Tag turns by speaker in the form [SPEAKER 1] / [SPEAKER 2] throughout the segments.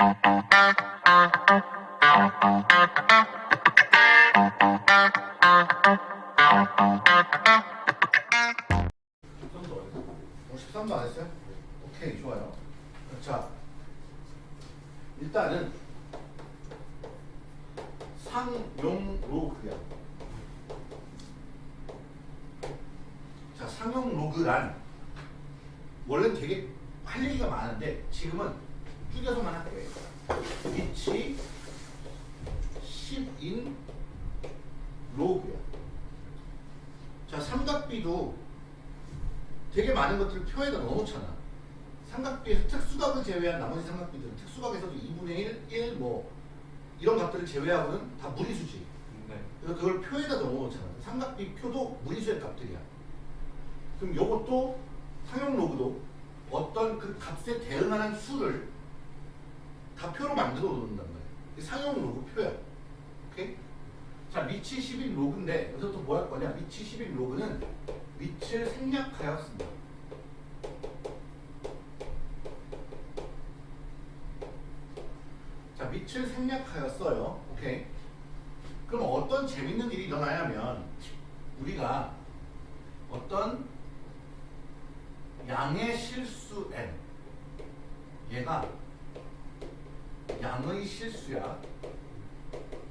[SPEAKER 1] 어, 삼각비도 되게 많은 것들을 표에다 넣어놓잖아. 삼각비에서 특수각을 제외한 나머지 삼각비들은 특수각에서도 2분의 1, 1, 뭐 이런 값들을 제외하고는 다 무리수지.
[SPEAKER 2] 네.
[SPEAKER 1] 그래서 그걸 표에다 넣어놓잖아. 삼각비 표도 무리수의 값들이야. 그럼 요것도 상용 로그도 어떤 그 값에 대응하는 수를 다 표로 만들어 놓는단 말이야. 상용 로그 표야. 자, 위치 10인 로그인데 여기서 또 뭐 할 거냐? 위치 10인 로그는 위치를 생략하여 쓴다. 자, 위치를 생략하여 써요. 오케이? 그럼 어떤 재밌는 일이 일어나냐면 우리가 어떤 양의 실수 n 얘가 양의 실수야.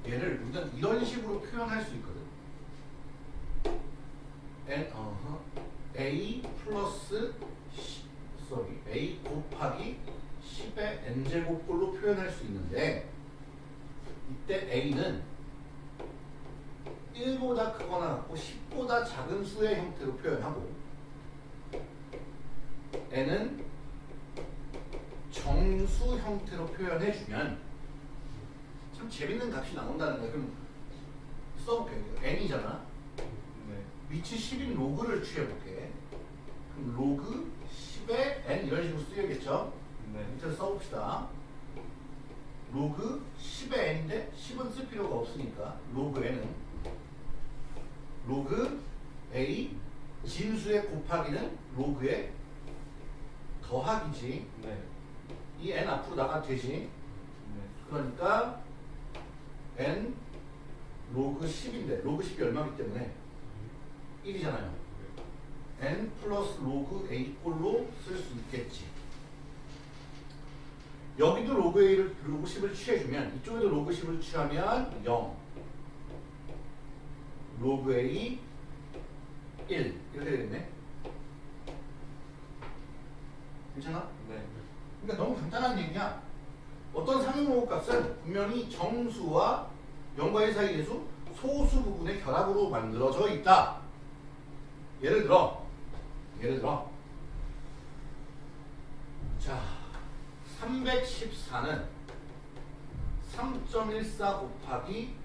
[SPEAKER 1] 얘를 우리가 이런 식으로 표현할 수 있거든. n 어허 a 플러스 sorry a 곱하기 10의 n 제곱꼴로 표현할 수 있는데 이때 a는 1보다 크거나 같고 10보다 작은 수의 형태로 표현하고 n은 정수 형태로 표현해주면 참 재밌는 값이 나온다는 거야. 그럼 써볼게요. n이잖아.
[SPEAKER 2] 네.
[SPEAKER 1] 밑이 10인 로그를 취해볼게. 그럼 로그 10의 n 이런 식으로 쓰여야겠죠?
[SPEAKER 2] 네.
[SPEAKER 1] 밑에서 써봅시다. 로그 10의 n인데 10은 쓸 필요가 없으니까 로그 n은 로그 a 진수의 곱하기는 로그의 더하기지.
[SPEAKER 2] 네.
[SPEAKER 1] 이 n 앞으로 나가도 되지.
[SPEAKER 2] 네.
[SPEAKER 1] 그러니까 n 로그 10인데 로그 10이 얼마기 때문에 1이잖아요. n 플러스 로그 a 꼴로 쓸 수 있겠지. 여기도 로그 a를 로그 10을 취해주면 이쪽에도 로그 10을 취하면 0 로그 a 1 이렇게 되겠네. 괜찮아?
[SPEAKER 2] 네.
[SPEAKER 1] 그러니까 너무 간단한 얘기야. 어떤 상용로그 값은 분명히 정수와 영과의 사이 계수 소수 부분의 결합으로 만들어져 있다. 예를 들어, 예를 들어, 자, 314는 3.14 곱하기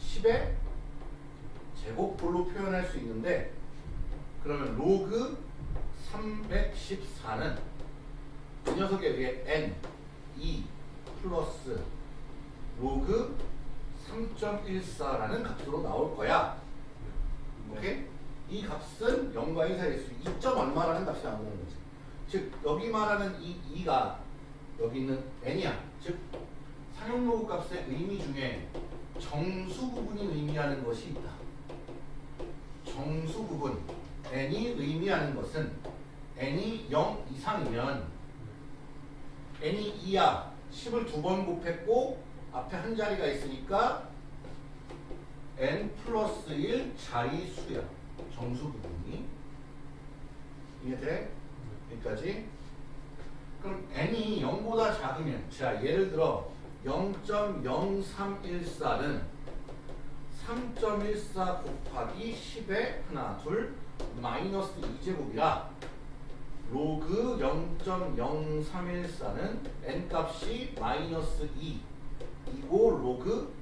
[SPEAKER 1] 10의 제곱꼴로 표현할 수 있는데, 그러면 로그 314는 이 녀석에 의해 n 2 플러스 로그 3.14라는 값으로 나올 거야.
[SPEAKER 2] 네.
[SPEAKER 1] 오케이? 이 값은 0과 1 사이의 수 2점 얼마라는 값이 나오는 거지. 즉 여기 말하는 이 2가 여기 있는 n이야. 즉 상용 로그 값의 의미 중에 정수 부분이 의미하는 것이 있다. 정수 부분 n이 의미하는 것은 n이 0 이상이면 n이 2야. 10을 두 번 곱했고 앞에 한 자리가 있으니까 n 플러스 1 자리 수야. 정수 부분이. 이해돼? 여기까지. 그럼 n이 0보다 작으면 자 예를 들어 0.0314는 3.14 곱하기 10의 하나 둘 마이너스 2제곱이라 로그 0.0314는 n 값이 마이너스 2 이고 로그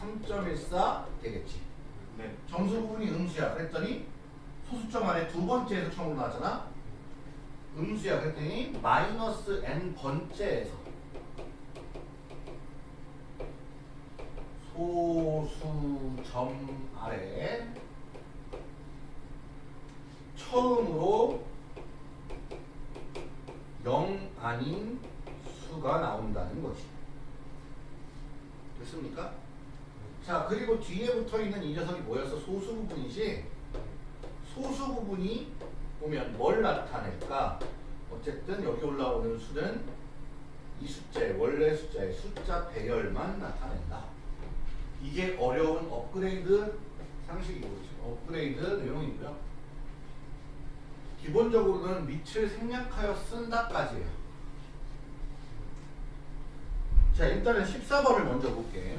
[SPEAKER 1] 3.14 되겠지.
[SPEAKER 2] 네.
[SPEAKER 1] 정수 부분이 음수야. 그랬더니 소수점 안에 두 번째에서 처음으로 나왔잖아. 음수야. 그랬더니 마이너스 n 번째에서 소수점 아래 처음으로 0 아닌 수가 나온다는 거지. 됐습니까? 자, 그리고 뒤에 붙어 있는 이 녀석이 뭐였어? 소수 부분이지? 소수 부분이 보면 뭘 나타낼까? 어쨌든 여기 올라오는 수는 이 숫자의 원래 숫자의 숫자 배열만 나타낸다. 이게 어려운 업그레이드 상식이고 업그레이드 내용이고요. 기본적으로는 밑을 생략하여 쓴다까지예요. 자 일단은 14번을 먼저 볼게.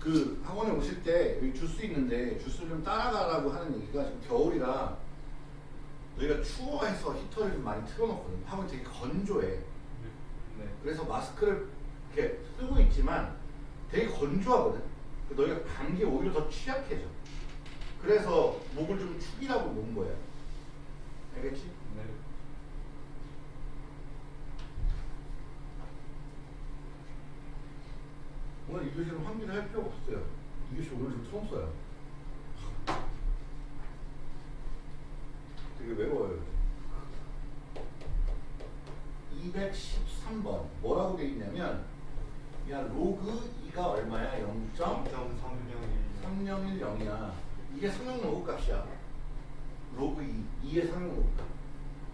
[SPEAKER 1] 그 학원에 오실 때 여기 주스 있는데 주스를 좀 따라가라고 하는 얘기가 지금 겨울이라 너희가 추워해서 히터를 좀 많이 틀어놓거든. 학원이 되게 건조해.
[SPEAKER 2] 네.
[SPEAKER 1] 그래서 마스크를 이렇게 쓰고 있지만 되게 건조하거든. 그 너희가 감기에 오히려 더 취약해져. 그래서 목을 좀 축이라고 놓은 거야. 알겠지?
[SPEAKER 2] 네.
[SPEAKER 1] 오늘 이 교실은 환기를 할 필요가 없어요. 이 교실 오늘 좀 처음 써요. 되게 외워요. 213번 뭐라고 돼 있냐면 야 로그 2가 얼마야? 0.
[SPEAKER 2] 0.301
[SPEAKER 1] 301이야. 이게 상용 로그 값이야. 로그 2, 2의 상용 로그 값.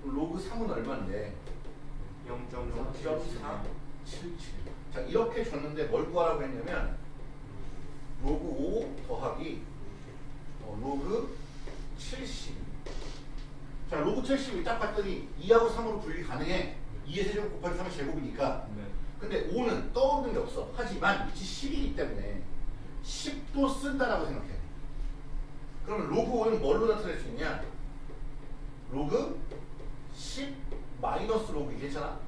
[SPEAKER 1] 로그 3은 얼마인데? 0.477. 자, 이렇게 줬는데 뭘 구하라고 했냐면 로그 5 더하기 어, 로그 70. 자, 로그 72를 딱 봤더니 2하고 3으로 분리 가능해. 2의 세제곱 곱하기 3의 제곱이니까.
[SPEAKER 2] 네.
[SPEAKER 1] 근데 5는 떠오르는 게 없어. 하지만 밑이 10이기 때문에 10도 쓴다라고 생각해. 그러면 로그 5는 뭘로 나타낼 수 있냐? 로그 10 마이너스 로그 이 괜찮아?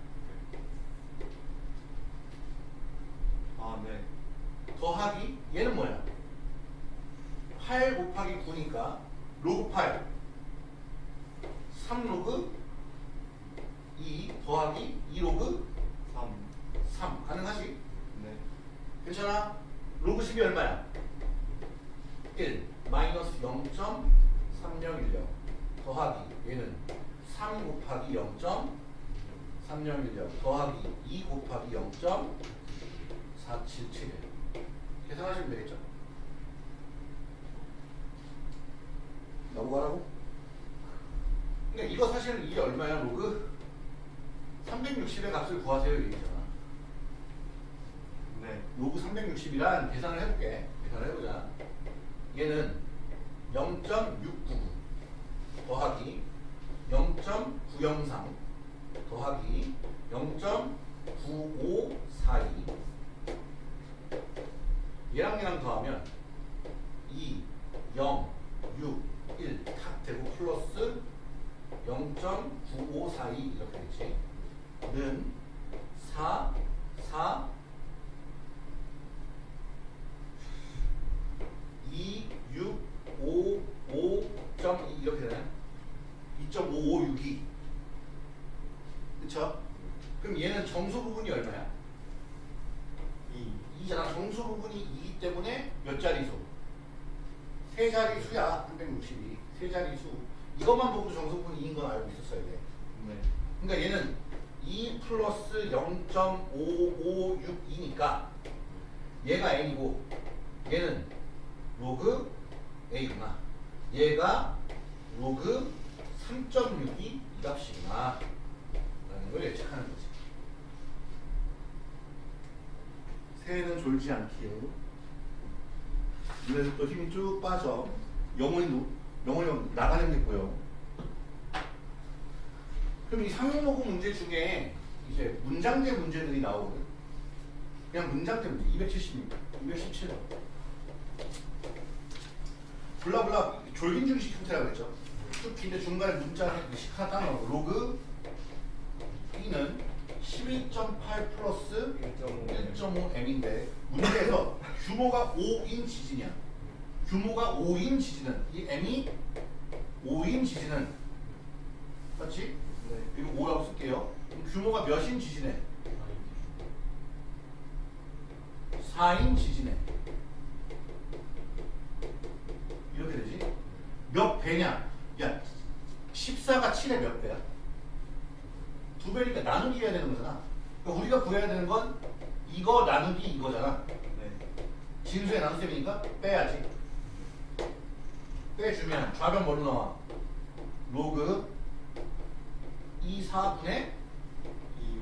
[SPEAKER 2] 아, 네.
[SPEAKER 1] 더하기 얘는 뭐야? 8 곱하기 9니까 로그 8 3 로그 2 더하기 2 로그
[SPEAKER 2] 3.
[SPEAKER 1] 3 가능하지?
[SPEAKER 2] 네.
[SPEAKER 1] 괜찮아? 로그 10이 얼마야? 1 마이너스 0.3010 더하기 얘는 3 곱하기 0.3010 더하기 2 곱하기 0.477 계산하시면 되겠죠? 넘어가라고? 그러니까 이거 사실은 이게 얼마야 로그? 360의 값을 구하세요 이 얘기잖아
[SPEAKER 2] 네.
[SPEAKER 1] 로그 360이란 계산을 해볼게. 얘는 0.699 더하기 0.903 더하기 0.9542 얘랑 얘랑 더하면 2, 0, 6, 1탁 되고 플러스 0.9542 이렇게 되지. 는 4, 4, 2, 6, 5, 5, 점 이렇게 되나요? 2.556이 그쵸? 그럼 얘는 정수 부분이 얼마야?
[SPEAKER 2] 2.
[SPEAKER 1] 2잖아 정수 부분이 2기 때문에 몇 자리수? 세 자리수야 360이 세 자리수 이것만 보고도 정수 부분이 2인 건 알고 있었어야 돼
[SPEAKER 2] 네.
[SPEAKER 1] 그러니까 얘는 2 플러스 0.5562니까 얘가 n이고 얘는 로그 a구나. 얘가 로그 3.62이 값이구나. 라는 걸 예측하는 거지. 새해는 졸지 않기요. 눈에서 또 힘이 쭉 빠져. 영혼이, 노- 영혼이 나가는 게 보여. 그럼 이 상용로그 문제 중에 이제 문장제 문제들이 나오거든. 그냥 문장제 문제 270, 217번. 블라블라 졸긴 중식 형태라고 그랬죠. 쭉 긴데 중간에 문자 식 하나 따놓고 로그 b는 11.8 플러스 1.5m인데 문제에서 규모가 5인 지진이야. 규모가 5인 지진은 이 m이 5인 지진은 맞지?
[SPEAKER 2] 네.
[SPEAKER 1] 이거 5라고 쓸게요. 그럼 규모가 몇인 지진해? 4인 지진해. 이렇게 되지? 몇 배냐? 야, 14가 7의 몇 배야? 두 배. 배니까 나누기 해야 되는 거잖아. 그러니까 우리가 구해야 되는 건 이거 나누기 이거잖아.
[SPEAKER 2] 네.
[SPEAKER 1] 진수의 나눗셈이니까 빼야지. 빼주면 좌변 뭘로 나와? 로그 2, 4분의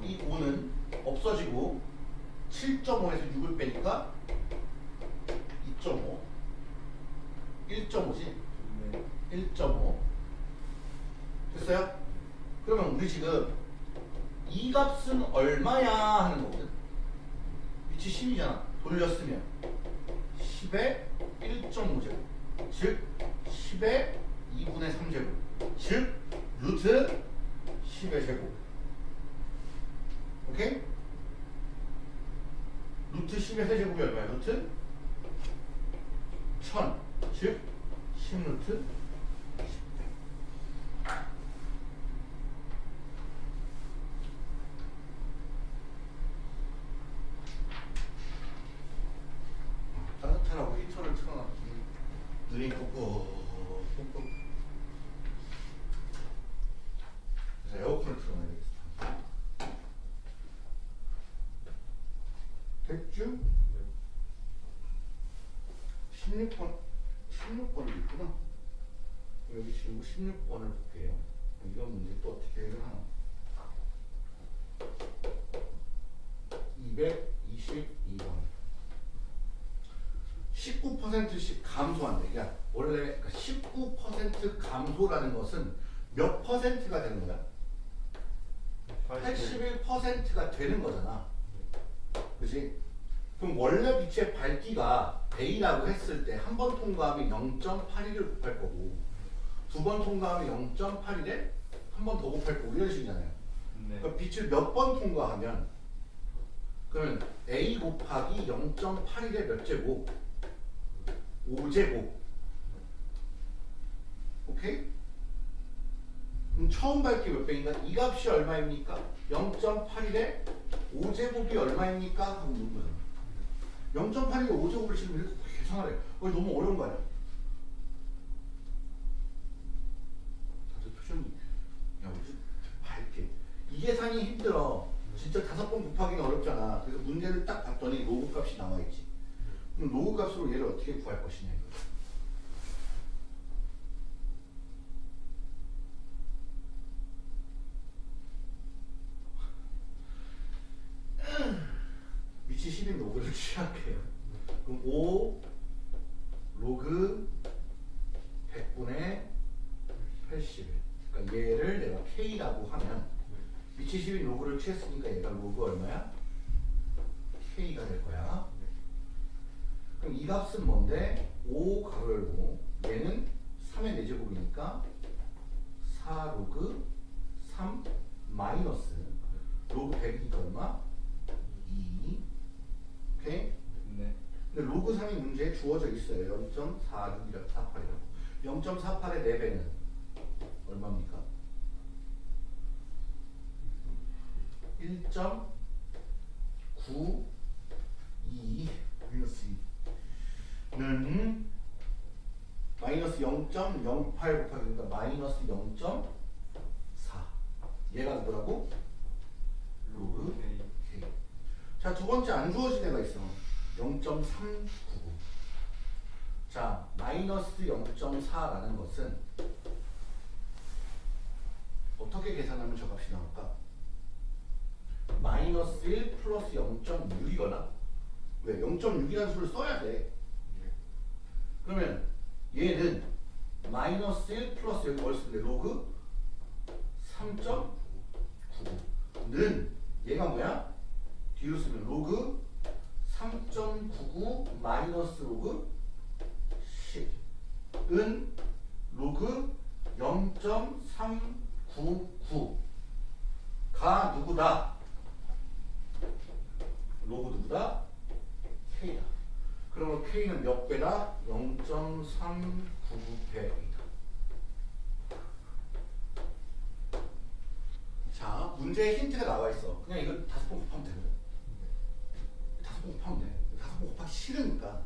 [SPEAKER 2] 2,
[SPEAKER 1] 이 5는 없어지고 7.5에서 6을 빼니까 2.5 1.5지?
[SPEAKER 2] 네.
[SPEAKER 1] 1.5 됐어요? 그러면 우리 지금 이 값은 얼마야 하는 거거든. 위치 10이잖아. 돌렸으면 10의 1.5제곱. 즉 10의 2분의 3제곱. 즉 루트 10의 제곱. 오케이? 루트 10의 세제곱이 얼마야? 루트 1000 즉 10루트 10배 따뜻하라고 히터를 틀어놨더니 눈이 꾹꾹 꾹꾹 그래서 에어컨을 틀어놔야겠어 됐죠? 16번 16번이 있구나 여기 지금 16번을 볼게요 이런 문제 또 어떻게 해결하나 222번 19%씩 감소한대. 그러니까 원래 19% 감소라는 것은 몇 퍼센트가 되는 거야? 81%가 되는 거잖아. 그지? 그럼 원래 빛의 밝기가 A라고 했을 때 한 번 통과하면 0.81을 곱할 거고 두 번 통과하면 0.81에 한 번 더 곱할 거고 이런 식이잖아요.
[SPEAKER 2] 네.
[SPEAKER 1] 그러니까 빛을 몇 번 통과하면 그러면 A 곱하기 0.81의 몇 제곱? 5제곱 오케이? 그럼 처음 밝기 몇 배인가? 이 값이 얼마입니까? 0.81에 5제곱이 얼마입니까? 하고 물어요 0.8이 5제곱을 치면 이렇게 계산하래요. 어, 너무 어려운 거 아니야? 다들 표정이 야 무슨 밝게 이 계산이 힘들어. 진짜 다섯 번 곱하기는 어렵잖아. 그래서 문제를 딱 봤더니 로그 값이 나와있지. 그럼 로그 값으로 얘를 어떻게 구할 것이냐 이거. 70인 요거를 취했으니까 얘가 로그 얼마야? K가 될 거야. 그럼 이 값은 뭔데? 5 괄호 열고 얘는 3의 네제곱이니까 4 로그 3 마이너스 로그 100이니까 얼마? 2 오케이?
[SPEAKER 2] 네.
[SPEAKER 1] 근데 로그 3이 문제에 주어져 있어요. 0.4648이라고 0.48의 4배는 얼마입니까? 1.92 마이너스 2는 마이너스 0.08 곱하기 그러니까 마이너스 0.4 얘가 뭐라고? 로그
[SPEAKER 2] K.
[SPEAKER 1] K. 자, 두 번째 안 주어진 애가 있어. 0.399. 자, 마이너스 0.4라는 것은 어떻게 계산하면 저 값이 나올까? 마이너스 1 플러스 0.6이거나 왜? 0.6이라는 수를 써야 돼. 그러면 얘는 마이너스 1 플러스 여기 뭘 쓰는데 로그 3.99는 얘가 뭐야? 뒤로 쓰면 로그 3.99 마이너스 로그 10은 로그 0.399가 누구다? 로그 누구다? K다. 그러면 K는 몇 배다? 0.399배이다. 자, 문제에 힌트가 나와 있어. 그냥 이거 다섯 번 곱하면 되는 거야. 다섯 번 곱하면 돼. 다섯 번 곱하기 싫으니까.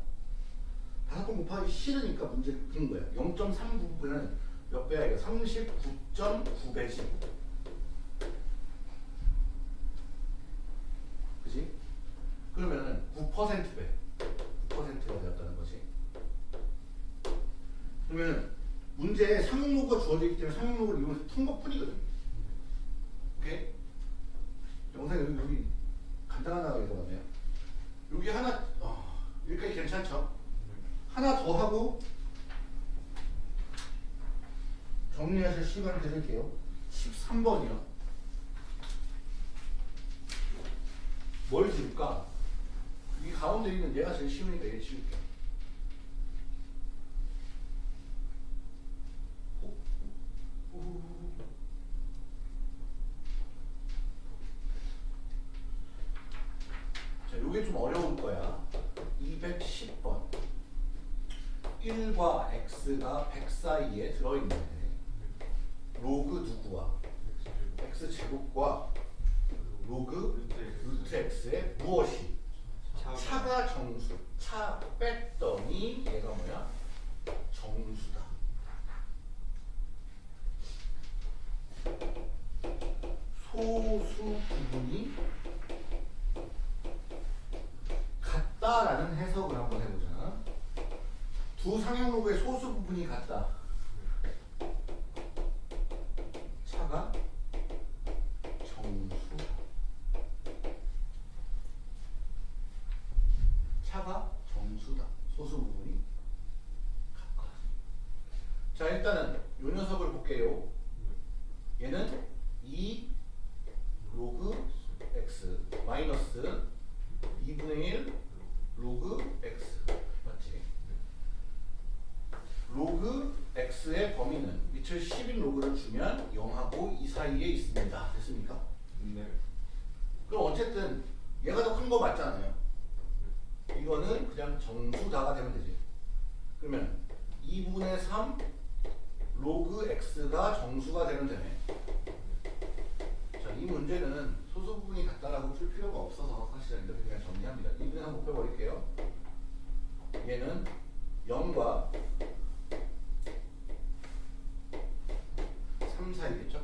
[SPEAKER 1] 다섯 번 곱하기 싫으니까 문제 푼 거야. 0.399배는 몇 배야? 이거 39.9배지. 문제에 상용로가 주어져 있기 때문에 상용로를 이용해서 푼 것뿐이거든. 오케이? 영상 여기, 여기 간단한 하나 들어갔네요. 여기 하나 어, 여기까지 괜찮죠? 하나 더 하고 정리하실 시간을 드릴게요. 13번이요. 뭘 지울까? 이 가운데 있는 얘가 제일 쉬우니까 얘 지울게. 자, 요게 좀 어려울 거야. 210번. 1과 100 사이에 들어있는데 로그 누구와? X 제곱과 로그 루트 x의 무엇이? 차가 정수 차 뺐더니 얘가 뭐야? 정수다. 소수 부분이 같다라는 해석을 한번 해보자 두 상향로그의 소수 부분이 같다 차가 정수다 차가 정수다. 소수 부분이 같다. 자 일단은 요 녀석을 볼게요. 2분의 그냥 정수자가 되면 되지. 그러면 2분의 3 로그 x가 정수가 되면 되네. 자, 이 문제는 소수 부분이 같다라고 풀 필요가 없어서 사실은 이렇게 그냥 정리합니다. 2분의 3 곱해버릴게요. 얘는 0과 3 사이겠죠?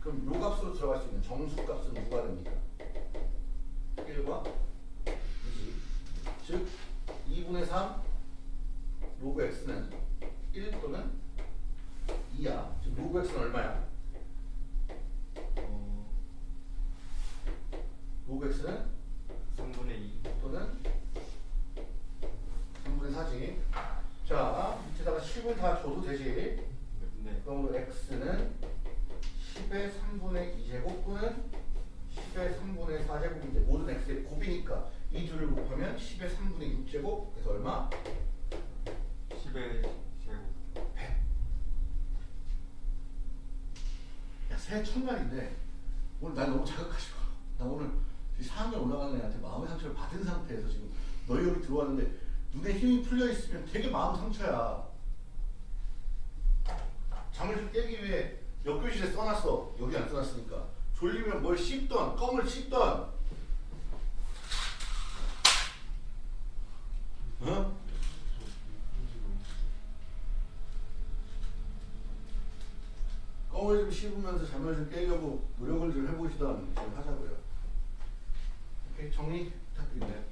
[SPEAKER 1] 그럼 요 값으로 들어갈 수 있는 정수 값은 누가 됩니까? 1과 즉 2분의 3 로그 x는 1 또는 2야. 즉 로그 x는 얼마야?
[SPEAKER 2] 어,
[SPEAKER 1] 로그 x는
[SPEAKER 2] 3분의 2.
[SPEAKER 1] 또는 3분의 4지. 자, 밑에다가 10을 다 줘도 되지.
[SPEAKER 2] 네.
[SPEAKER 1] 그럼 x는 10의 3분의 2제곱 또는 10의 3분의 4제곱인데 모든 x의 곱이니까 이 둘을 곱하면 10의 3분의 6제곱 그래서 얼마?
[SPEAKER 2] 10의 제곱.
[SPEAKER 1] 100. 야, 새해 첫날인데 오늘 날 너무 자극하지 마. 나 오늘 이 4학년 올라가는 애한테 마음의 상처를 받은 상태에서 지금 너희 여기 들어왔는데 눈에 힘이 풀려 있으면 되게 마음 상처야. 잠을 좀 깨기 위해 옆 교실에 써놨어. 여기 안 써놨으니까. 졸리면 뭘 씹던, 껌을 씹던. 어? 껌을 좀 씹으면서 잠을 좀 깨려고 노력을 좀 해보시던 좀 하자고요. 오케이 정리 부탁드립니다.